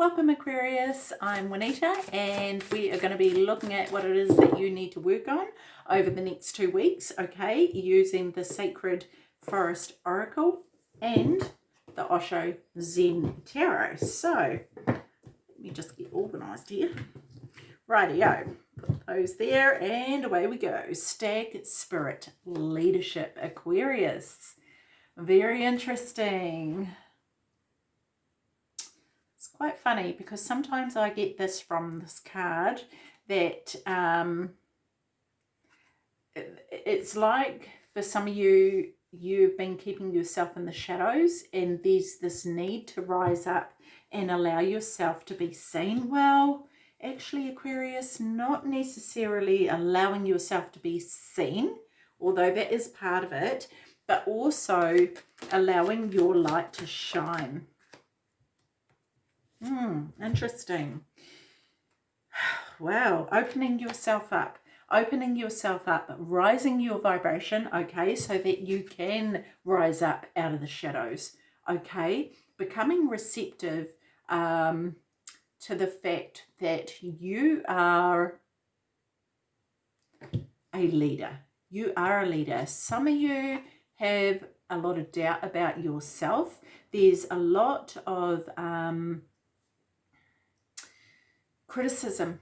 Welcome Aquarius, I'm Juanita and we are going to be looking at what it is that you need to work on over the next two weeks, okay, using the Sacred Forest Oracle and the Osho Zen Tarot. So, let me just get organised here. Rightio, put those there and away we go. Stag Spirit Leadership Aquarius. Very interesting quite funny because sometimes I get this from this card that um, it's like for some of you, you've been keeping yourself in the shadows and there's this need to rise up and allow yourself to be seen well. Actually, Aquarius, not necessarily allowing yourself to be seen, although that is part of it, but also allowing your light to shine. Hmm, interesting. Wow, opening yourself up, opening yourself up, rising your vibration, okay, so that you can rise up out of the shadows, okay, becoming receptive um, to the fact that you are a leader. You are a leader. Some of you have a lot of doubt about yourself. There's a lot of um, criticism,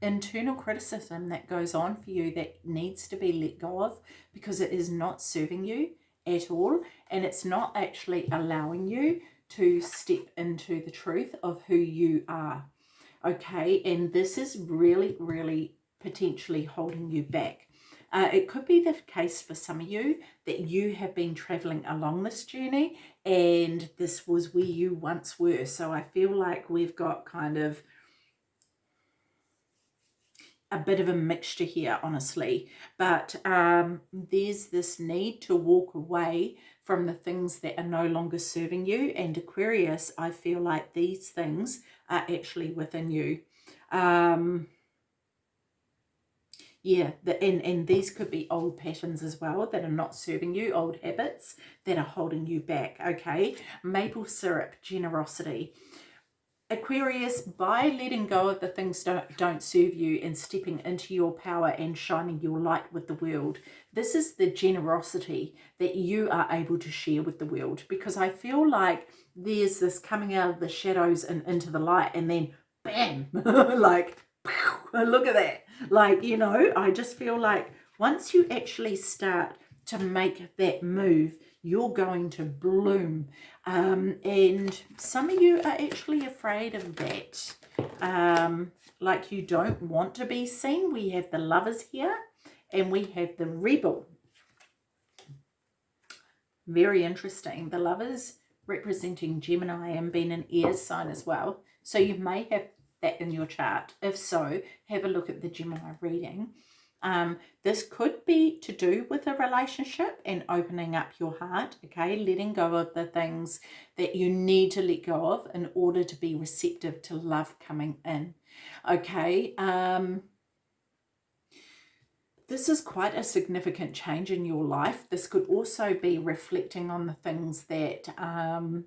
internal criticism that goes on for you that needs to be let go of because it is not serving you at all and it's not actually allowing you to step into the truth of who you are. Okay, and this is really, really potentially holding you back. Uh, it could be the case for some of you that you have been traveling along this journey and this was where you once were. So I feel like we've got kind of a bit of a mixture here, honestly. But um, there's this need to walk away from the things that are no longer serving you. And Aquarius, I feel like these things are actually within you. Um, yeah, the, and, and these could be old patterns as well that are not serving you, old habits that are holding you back, okay? Maple Spirit, generosity. Aquarius, by letting go of the things don't, don't serve you and stepping into your power and shining your light with the world, this is the generosity that you are able to share with the world. Because I feel like there's this coming out of the shadows and into the light and then bam, like, look at that. Like, you know, I just feel like once you actually start to make that move, you're going to bloom. Um, and some of you are actually afraid of that. Um, like you don't want to be seen. We have the lovers here and we have the rebel. Very interesting. The lovers representing Gemini and being an air sign as well. So you may have that in your chart. If so, have a look at the Gemini reading. Um, this could be to do with a relationship and opening up your heart, okay? Letting go of the things that you need to let go of in order to be receptive to love coming in, okay? Um, this is quite a significant change in your life. This could also be reflecting on the things that um,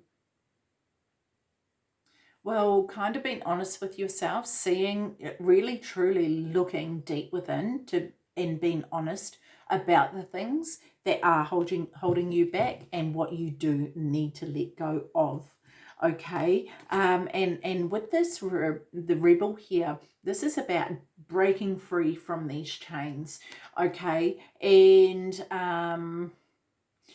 well, kind of being honest with yourself, seeing, really truly looking deep within to and being honest about the things that are holding holding you back and what you do need to let go of okay? Um and and with this re the rebel here this is about breaking free from these chains okay? And um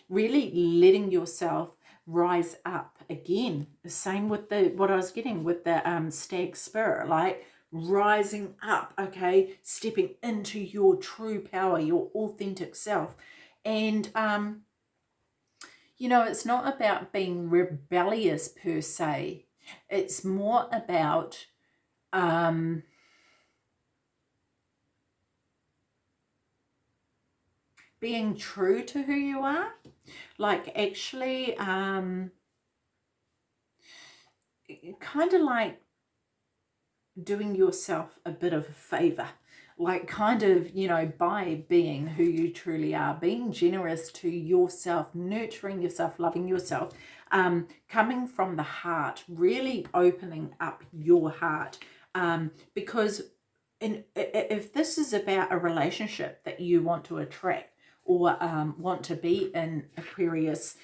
really letting yourself rise up again. The same with the what I was getting with the um, stag spirit, like rising up, okay, stepping into your true power, your authentic self. And, um, you know, it's not about being rebellious per se. It's more about um, being true to who you are like actually um kind of like doing yourself a bit of a favor like kind of, you know, by being who you truly are, being generous to yourself, nurturing yourself, loving yourself, um, coming from the heart, really opening up your heart. Um, because in, if this is about a relationship that you want to attract or um, want to be in Aquarius,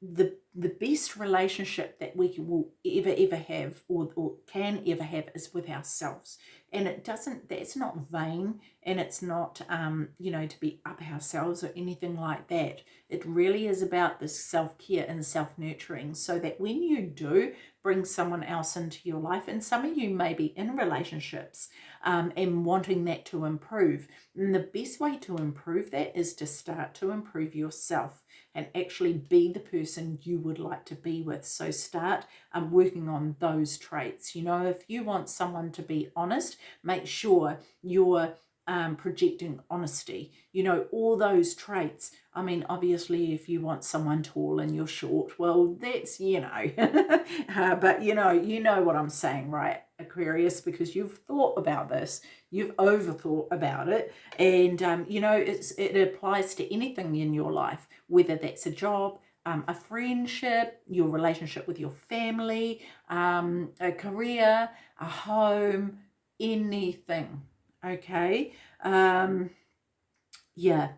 the the best relationship that we will ever ever have or, or can ever have is with ourselves. And it doesn't that's not vain and it's not um you know to be up ourselves or anything like that. It really is about this self-care and self-nurturing so that when you do bring someone else into your life and some of you may be in relationships um, and wanting that to improve and the best way to improve that is to start to improve yourself and actually be the person you would like to be with. So start um, working on those traits. You know, if you want someone to be honest, make sure you're um, projecting honesty. You know, all those traits. I mean, obviously, if you want someone tall and you're short, well, that's, you know, uh, but you know, you know what I'm saying, right? Aquarius, because you've thought about this, you've overthought about it, and um, you know it's it applies to anything in your life, whether that's a job, um, a friendship, your relationship with your family, um, a career, a home, anything. Okay, um, yeah.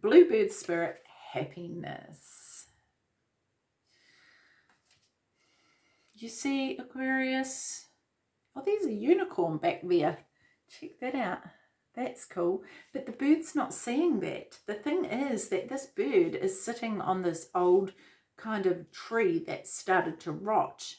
Bluebird spirit happiness. You see, Aquarius? Oh, there's a unicorn back there. Check that out. That's cool. But the bird's not seeing that. The thing is that this bird is sitting on this old kind of tree that started to rot.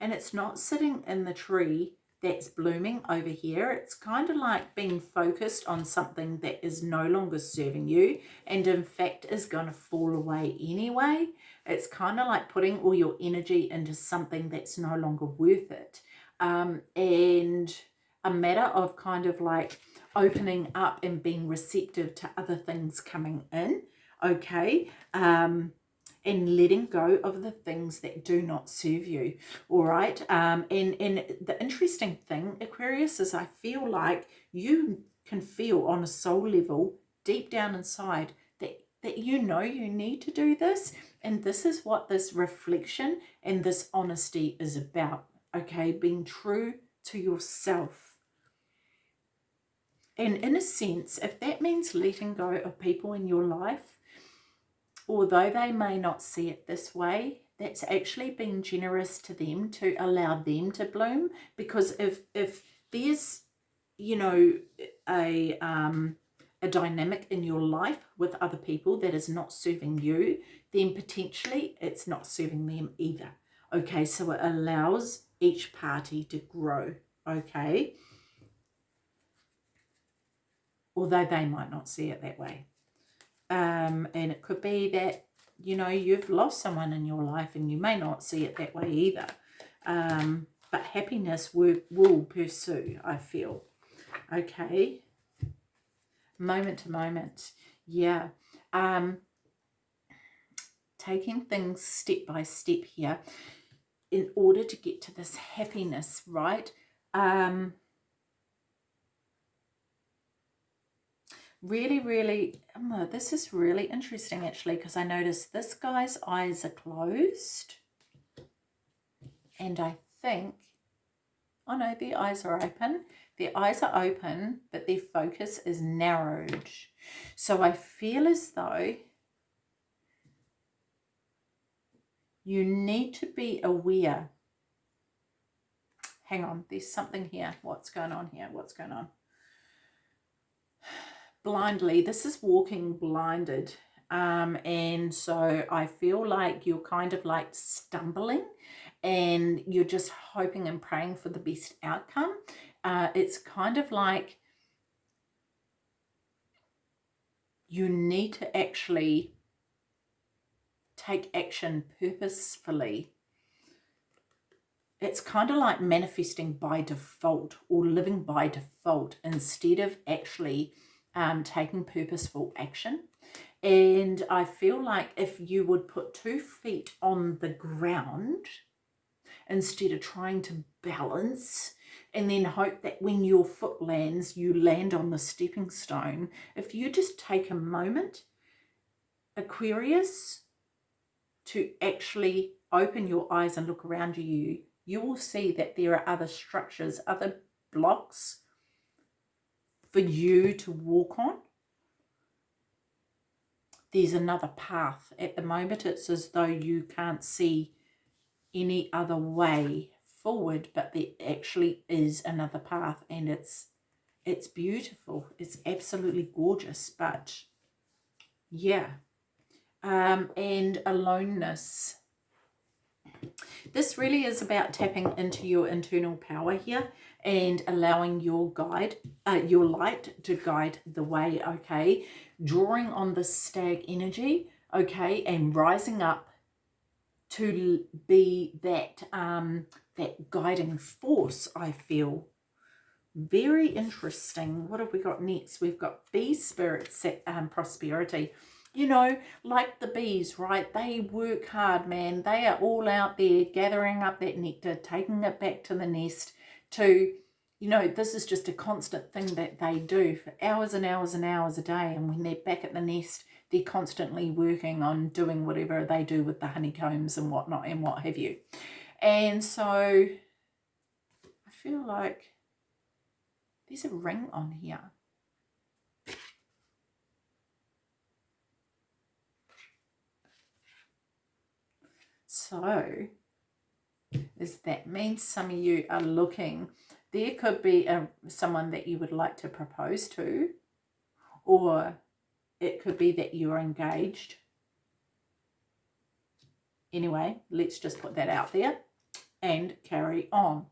And it's not sitting in the tree that's blooming over here. It's kind of like being focused on something that is no longer serving you and in fact is going to fall away anyway. It's kind of like putting all your energy into something that's no longer worth it. Um, and a matter of kind of like opening up and being receptive to other things coming in. Okay. Um, and letting go of the things that do not serve you all right? Um and and the interesting thing aquarius is i feel like you can feel on a soul level deep down inside that that you know you need to do this and this is what this reflection and this honesty is about okay? Being true to yourself. And in a sense if that means letting go of people in your life although they may not see it this way, that's actually being generous to them to allow them to bloom. Because if if there's, you know, a um, a dynamic in your life with other people that is not serving you, then potentially it's not serving them either. Okay, so it allows each party to grow. Okay. Although they might not see it that way. Um, and it could be that, you know, you've lost someone in your life and you may not see it that way either. Um, but happiness will, will pursue, I feel. Okay. Moment to moment. Yeah. Um, taking things step by step here in order to get to this happiness, right? Um, really, really, this is really interesting actually because I noticed this guy's eyes are closed and I think, oh no, the eyes are open. Their eyes are open, but their focus is narrowed. So I feel as though you need to be aware. Hang on, there's something here. What's going on here? What's going on? Blindly. This is walking blinded. Um, and so I feel like you're kind of like stumbling and you're just hoping and praying for the best outcome. Uh, it's kind of like you need to actually take action purposefully. It's kind of like manifesting by default or living by default instead of actually um, taking purposeful action. And I feel like if you would put two feet on the ground instead of trying to balance and then hope that when your foot lands, you land on the stepping stone. If you just take a moment, Aquarius, to actually open your eyes and look around you, you will see that there are other structures, other blocks for you to walk on. There's another path. At the moment, it's as though you can't see any other way forward, but there actually is another path and it's it's beautiful. It's absolutely gorgeous, but yeah. Um, and aloneness. This really is about tapping into your internal power here and allowing your guide, uh, your light to guide the way, okay? Drawing on the stag energy, okay, and rising up to be that um, that guiding force, I feel. Very interesting. What have we got next? We've got bee spirit set, um, prosperity. You know, like the bees, right? They work hard, man. They are all out there gathering up that nectar, taking it back to the nest to, you know, this is just a constant thing that they do for hours and hours and hours a day. And when they're back at the nest, they're constantly working on doing whatever they do with the honeycombs and whatnot and what have you. And so I feel like there's a ring on here. So is that means some of you are looking, there could be a, someone that you would like to propose to, or it could be that you're engaged. Anyway, let's just put that out there and carry on.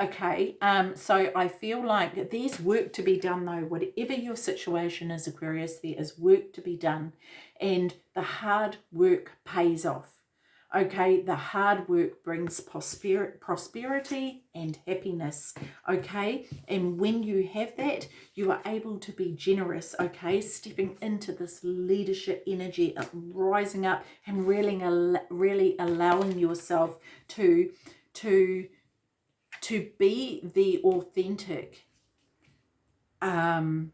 Okay, um, so I feel like there's work to be done though. Whatever your situation is, Aquarius, there is work to be done and the hard work pays off. Okay, the hard work brings prosperity and happiness. Okay, and when you have that, you are able to be generous. Okay, stepping into this leadership energy, of rising up and really, really allowing yourself to to to be the authentic um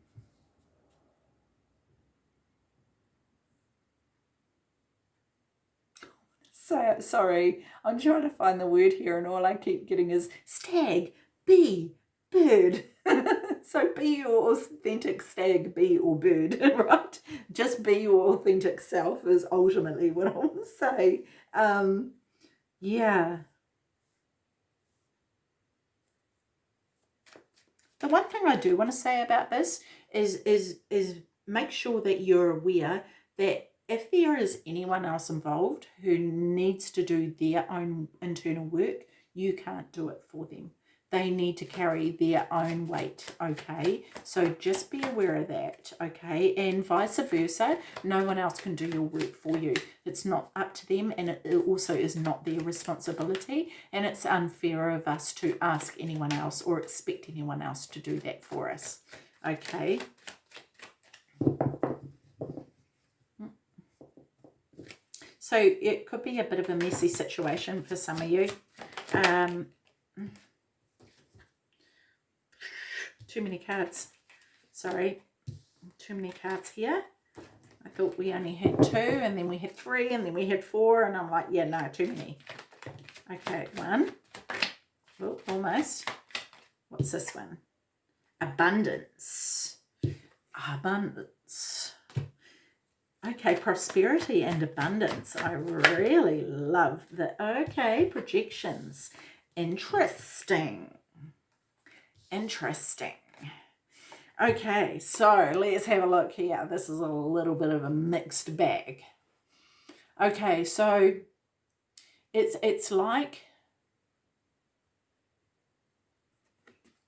so sorry. I'm trying to find the word here and all i keep getting is stag bee bird. So be your authentic stag bee or bird right? Just be your authentic self is ultimately what i want to say. Um yeah. The one thing I do want to say about this is, is, is make sure that you're aware that if there is anyone else involved who needs to do their own internal work, you can't do it for them. They need to carry their own weight okay? So just be aware of that okay? And vice versa no one else can do your work for you. It's not up to them and it also is not their responsibility and it's unfair of us to ask anyone else or expect anyone else to do that for us okay so it could be a bit of a messy situation for some of you um, too many cards. Sorry, too many cards here. I thought we only had two and then we had three and then we had four and I'm like, yeah, no, too many. Okay, one. Oh, almost. What's this one? Abundance. Abundance. Okay, prosperity and abundance. I really love the, okay, projections. Interesting. Interesting. Okay, so let's have a look here. This is a little bit of a mixed bag. Okay, so it's it's like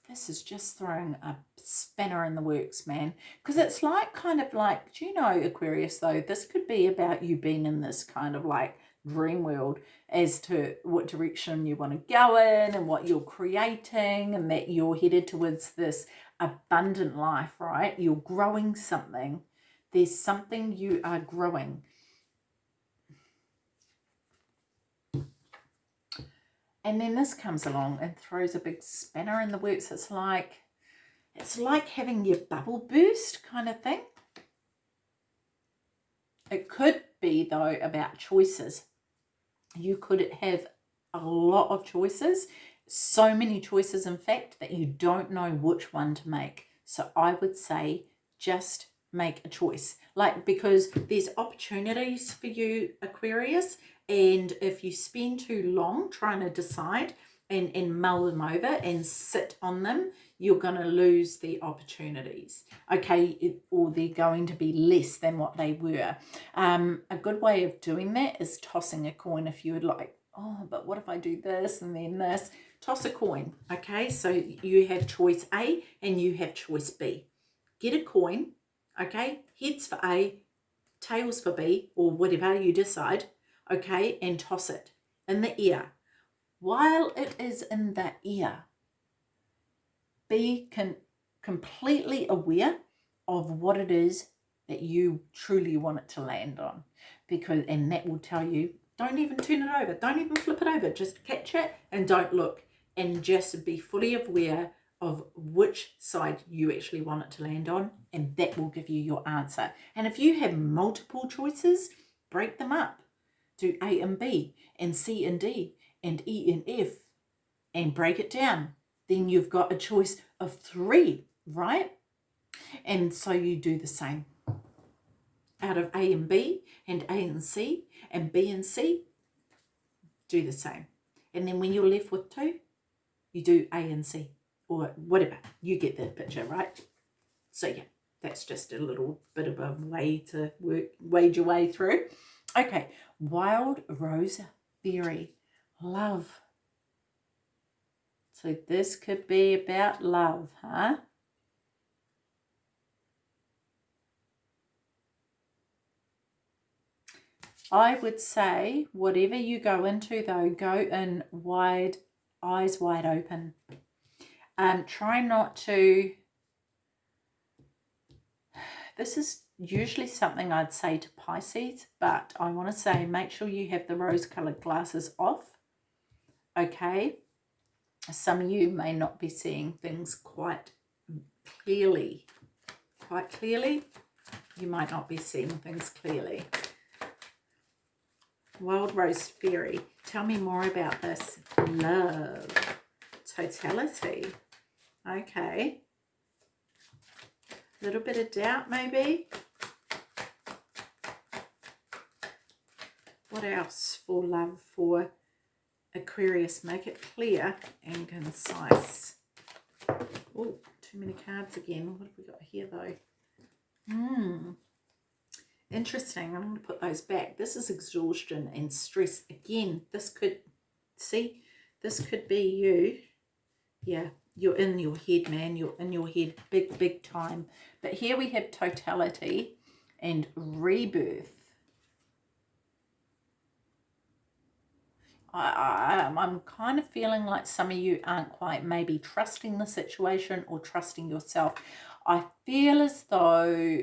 this is just throwing a spanner in the works, man. Because it's like kind of like, do you know, Aquarius, though, this could be about you being in this kind of like dream world as to what direction you want to go in and what you're creating and that you're headed towards this abundant life, right? You're growing something. There's something you are growing. And then this comes along and throws a big spanner in the works. It's like, it's like having your bubble burst kind of thing. It could be, though, about choices. You could have a lot of choices, so many choices, in fact, that you don't know which one to make. So I would say just make a choice. Like, because there's opportunities for you, Aquarius, and if you spend too long trying to decide and, and mull them over and sit on them, you're going to lose the opportunities, okay, or they're going to be less than what they were. Um, a good way of doing that is tossing a coin if you would like, oh, but what if I do this and then this? Toss a coin, okay? So you have choice A and you have choice B. Get a coin, okay? Heads for A, tails for B, or whatever you decide, okay? And toss it in the ear. While it is in the ear, be completely aware of what it is that you truly want it to land on. Because and that will tell you don't even turn it over. Don't even flip it over. Just catch it and don't look. And just be fully aware of which side you actually want it to land on and that will give you your answer. And if you have multiple choices break them up do A and B and C and D and E and F and break it down then you've got a choice of three, right? And so you do the same. Out of A and B, and A and C, and B and C, do the same. And then when you're left with two, you do A and C, or whatever. You get the picture, right? So yeah, that's just a little bit of a way to work, wade your way through. Okay, Wild Rose Fairy, love so this could be about love, huh? I would say whatever you go into though, go in wide, eyes wide open. Um, try not to, this is usually something I'd say to Pisces, but I want to say make sure you have the rose coloured glasses off, okay? some of you may not be seeing things quite clearly. Quite clearly. You might not be seeing things clearly. Wild Rose Fairy. Tell me more about this. Love. Totality. Okay. A little bit of doubt maybe. What else for love for Aquarius, make it clear and concise. Oh, too many cards again. What have we got here though? Hmm. Interesting. I'm going to put those back. This is exhaustion and stress. Again, this could, see, this could be you. Yeah, you're in your head, man. You're in your head big, big time. But here we have totality and rebirth. I, I, I'm kind of feeling like some of you aren't quite maybe trusting the situation or trusting yourself. I feel as though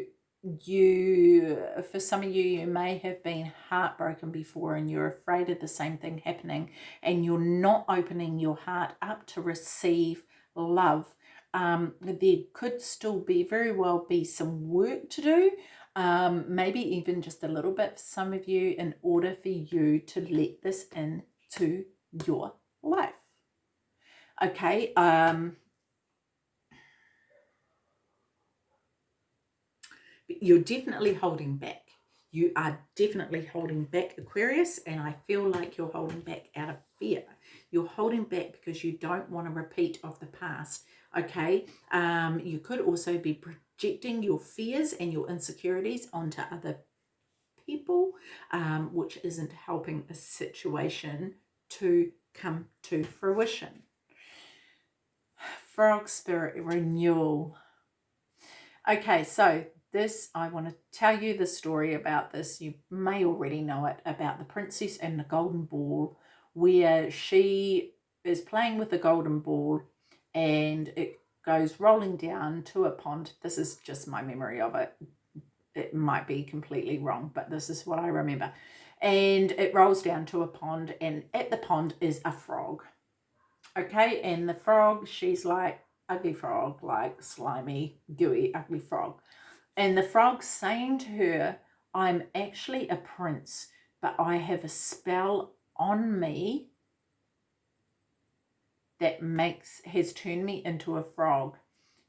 you, for some of you, you may have been heartbroken before and you're afraid of the same thing happening and you're not opening your heart up to receive love. Um, there could still be very well be some work to do um, maybe even just a little bit for some of you in order for you to let this in to your life. Okay, um, you're definitely holding back. You are definitely holding back, Aquarius, and I feel like you're holding back out of fear. You're holding back because you don't want a repeat of the past, okay? Um, you could also be projecting your fears and your insecurities onto other people, um, which isn't helping a situation to come to fruition. Frog Spirit Renewal. Okay, so this, I want to tell you the story about this. You may already know it, about the princess and the golden ball, where she is playing with the golden ball and it goes rolling down to a pond. This is just my memory of it. It might be completely wrong, but this is what I remember and it rolls down to a pond and at the pond is a frog Okay, and the frog, she's like ugly frog, like slimy, gooey, ugly frog. And the frog's saying to her, I'm actually a prince, but I have a spell on me that makes has turned me into a frog.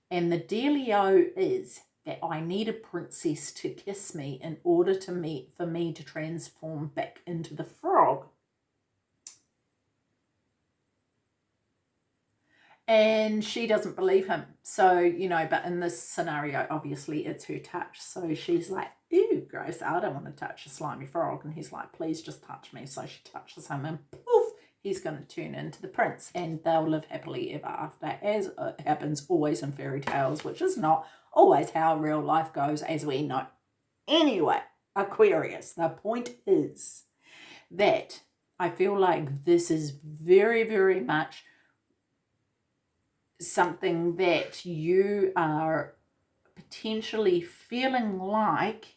And the dealio is that I need a princess to kiss me in order to meet for me to transform back into the frog. And she doesn't believe him. So, you know, but in this scenario, obviously it's her touch. So she's like, ew, gross, I don't want to touch a slimy frog. And he's like, please just touch me. So she touches him and poof, he's going to turn into the prince and they'll live happily ever after, as happens always in fairy tales, which is not always how real life goes, as we know. Anyway, Aquarius, the point is that I feel like this is very, very much something that you are potentially feeling like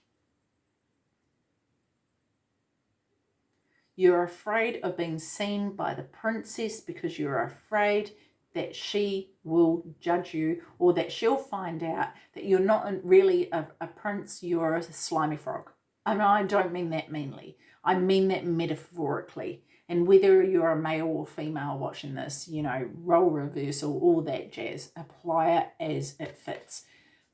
You're afraid of being seen by the princess because you're afraid that she will judge you or that she'll find out that you're not really a, a prince, you're a slimy frog. Mean, I don't mean that meanly. I mean that metaphorically. And whether you're a male or female watching this, you know, role reversal, all that jazz, apply it as it fits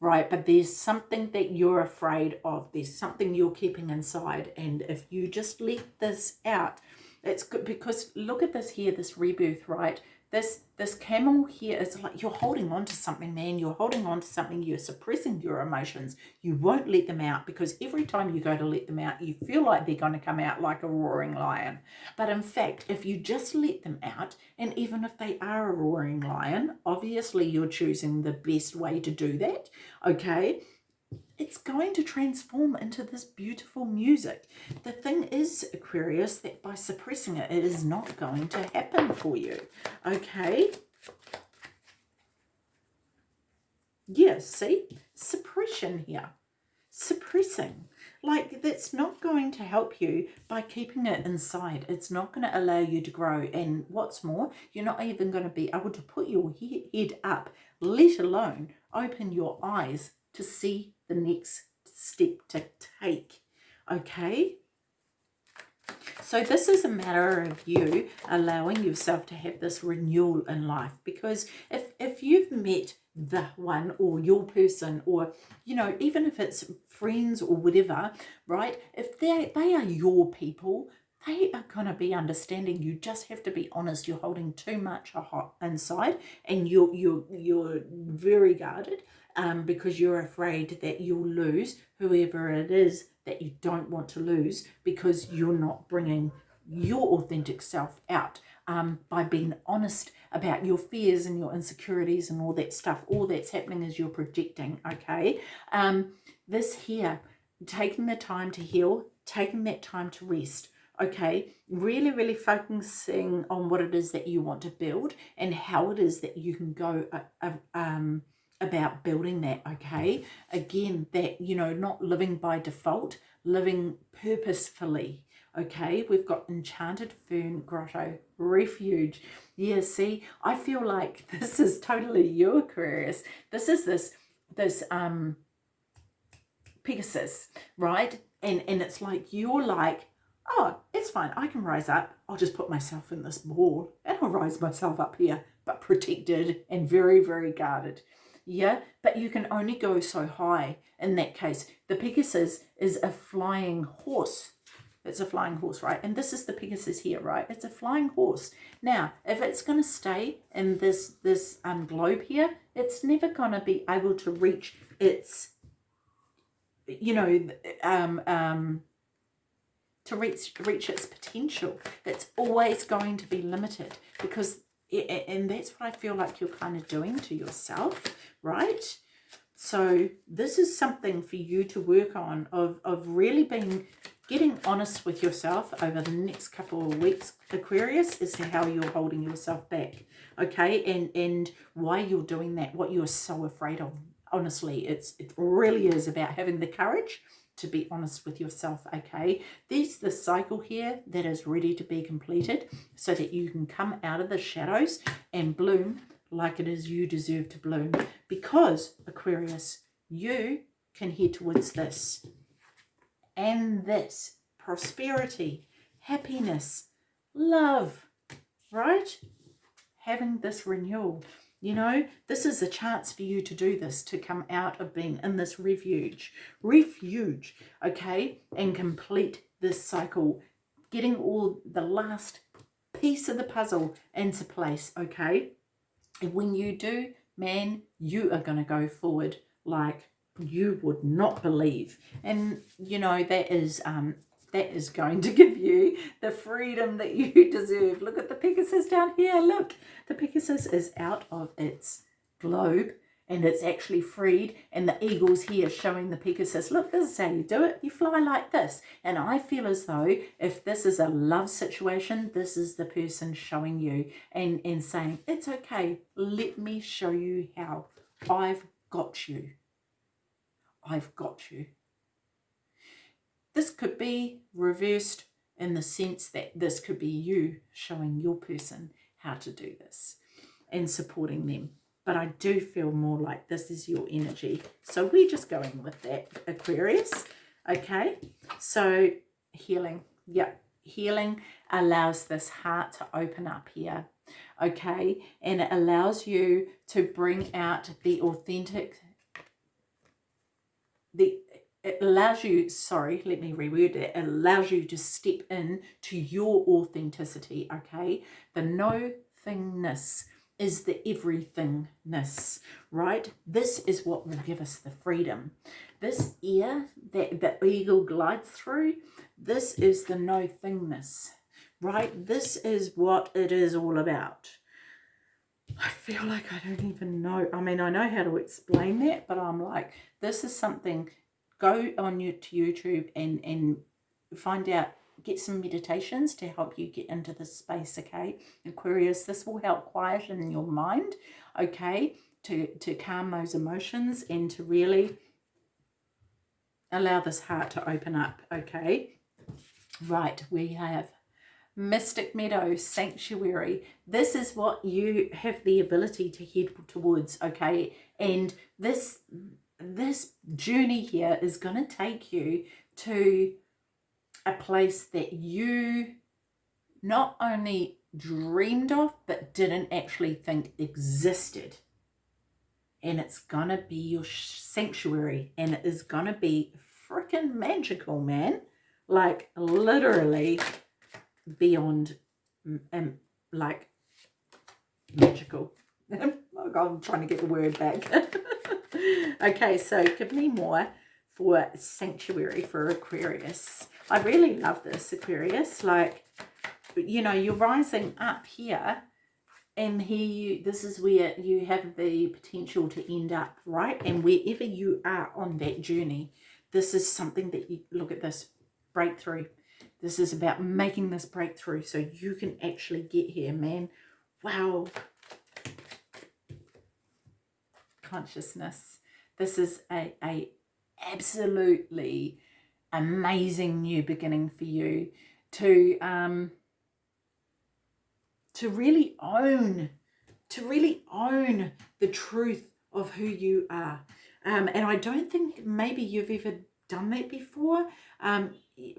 right? But there's something that you're afraid of. There's something you're keeping inside. And if you just let this out, it's good because look at this here, this rebirth, right? This this camel here is like you're holding on to something, man. You're holding on to something. You're suppressing your emotions. You won't let them out because every time you go to let them out, you feel like they're going to come out like a roaring lion. But in fact, if you just let them out, and even if they are a roaring lion, obviously you're choosing the best way to do that, okay? It's going to transform into this beautiful music. The thing is, Aquarius, that by suppressing it, it is not going to happen for you. Okay? Yes, see? Suppression here. Suppressing. Like, that's not going to help you by keeping it inside. It's not going to allow you to grow. And what's more, you're not even going to be able to put your head up, let alone open your eyes to see the next step to take. Okay? So this is a matter of you allowing yourself to have this renewal in life because if, if you've met the one or your person or, you know, even if it's friends or whatever, right, if they they are your people, they are going to be understanding. You just have to be honest. You're holding too much inside and you're, you're, you're very guarded um, because you're afraid that you'll lose whoever it is that you don't want to lose because you're not bringing your authentic self out um, by being honest about your fears and your insecurities and all that stuff. All that's happening is you're projecting, okay? Um, this here, taking the time to heal, taking that time to rest, okay? Really, really focusing on what it is that you want to build and how it is that you can go uh, uh, um, about building that, okay? Again, that, you know, not living by default, living purposefully, okay? We've got Enchanted Fern Grotto Refuge. Yeah, see, I feel like this is totally you, Aquarius. This is this, this, um, Pegasus, right? And, and it's like, you're like, oh, it's fine. I can rise up. I'll just put myself in this ball and I'll rise myself up here, but protected and very, very guarded yeah but you can only go so high in that case. The pegasus is a flying horse. It's a flying horse right? And this is the pegasus here right? It's a flying horse. Now if it's going to stay in this this um globe here it's never going to be able to reach its you know um um to reach reach its potential. It's always going to be limited because and that's what I feel like you're kind of doing to yourself right? So this is something for you to work on of, of really being getting honest with yourself over the next couple of weeks, Aquarius, as to how you're holding yourself back, okay? And and why you're doing that, what you're so afraid of. Honestly, it's it really is about having the courage to be honest with yourself, okay? There's the cycle here that is ready to be completed so that you can come out of the shadows and bloom like it is you deserve to bloom. Because, Aquarius, you can head towards this and this prosperity, happiness, love, right? Having this renewal. You know, this is a chance for you to do this, to come out of being in this refuge, refuge, okay, and complete this cycle, getting all the last piece of the puzzle into place, okay? And when you do, man, you are going to go forward like you would not believe. And, you know, that is um, that is going to give you the freedom that you deserve. Look at the Pegasus down here. Look, the Pegasus is out of its globe and it's actually freed and the eagle's here showing the Pegasus. Look, this is how you do it. You fly like this. And I feel as though if this is a love situation, this is the person showing you and, and saying, it's okay. Let me show you how. I've got you. I've got you. This could be reversed in the sense that this could be you showing your person how to do this and supporting them. But I do feel more like this is your energy. So we're just going with that, Aquarius. Okay, so healing. Yep, healing allows this heart to open up here. Okay, and it allows you to bring out the authentic the it allows you, sorry, let me reword it, it allows you to step in to your authenticity, okay? The no thingness is the everythingness, right? This is what will give us the freedom. This ear that the eagle glides through, this is the no thingness, right? This is what it is all about. I feel like I don't even know. I mean, I know how to explain that, but I'm like, this is something go on to YouTube and, and find out, get some meditations to help you get into this space, okay? Aquarius, this will help quieten your mind, okay, to, to calm those emotions and to really allow this heart to open up, okay? Right, we have Mystic Meadow Sanctuary. This is what you have the ability to head towards, okay? And this this journey here is going to take you to a place that you not only dreamed of but didn't actually think existed. And it's gonna be your sanctuary and it is gonna be freaking magical man. Like literally beyond um, like magical. I'm trying to get the word back okay, so give me more for Sanctuary for Aquarius. I really love this, Aquarius. Like, you know, you're rising up here and here you, this is where you have the potential to end up, right? And wherever you are on that journey, this is something that you, look at this, breakthrough. This is about making this breakthrough so you can actually get here, man. Wow, consciousness. This is a, a absolutely amazing new beginning for you to um, to really own, to really own the truth of who you are. Um, and I don't think maybe you've ever done that before um,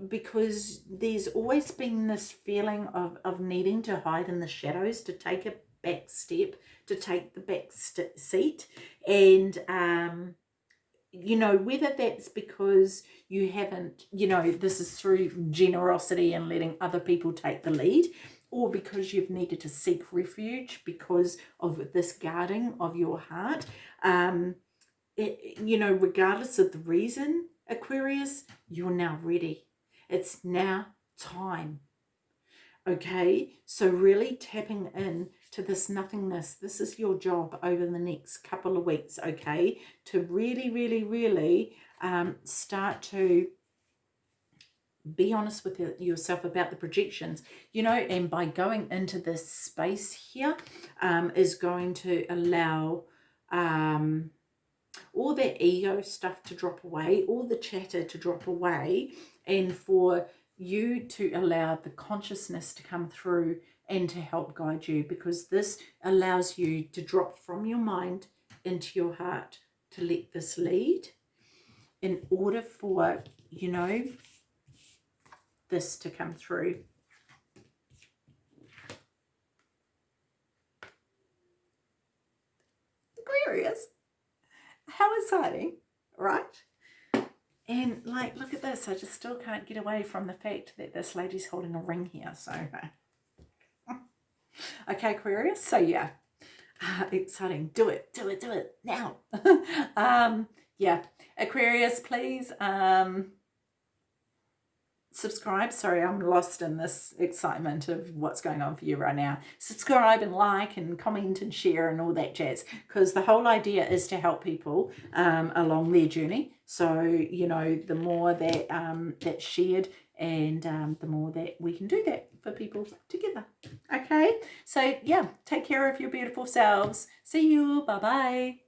because there's always been this feeling of, of needing to hide in the shadows, to take a back step, to take the back seat. And um, you know whether that's because you haven't you know this is through generosity and letting other people take the lead or because you've needed to seek refuge because of this guarding of your heart. Um it, you know regardless of the reason aquarius you're now ready. It's now time. Okay? So really tapping in to this nothingness. This is your job over the next couple of weeks, okay? To really, really, really um, start to be honest with yourself about the projections, you know, and by going into this space here um, is going to allow um, all that ego stuff to drop away, all the chatter to drop away, and for you to allow the consciousness to come through and to help guide you because this allows you to drop from your mind into your heart to let this lead in order for, you know, this to come through. Aquarius. How exciting, right? And like, look at this. I just still can't get away from the fact that this lady's holding a ring here. So, okay, Aquarius. So yeah, uh, exciting. Do it, do it, do it now. um, yeah, Aquarius, please. Um, subscribe. Sorry, I'm lost in this excitement of what's going on for you right now. Subscribe and like and comment and share and all that jazz because the whole idea is to help people um, along their journey. So, you know, the more that um, that's shared and um, the more that we can do that for people together. Okay, so yeah, take care of your beautiful selves. See you. Bye-bye.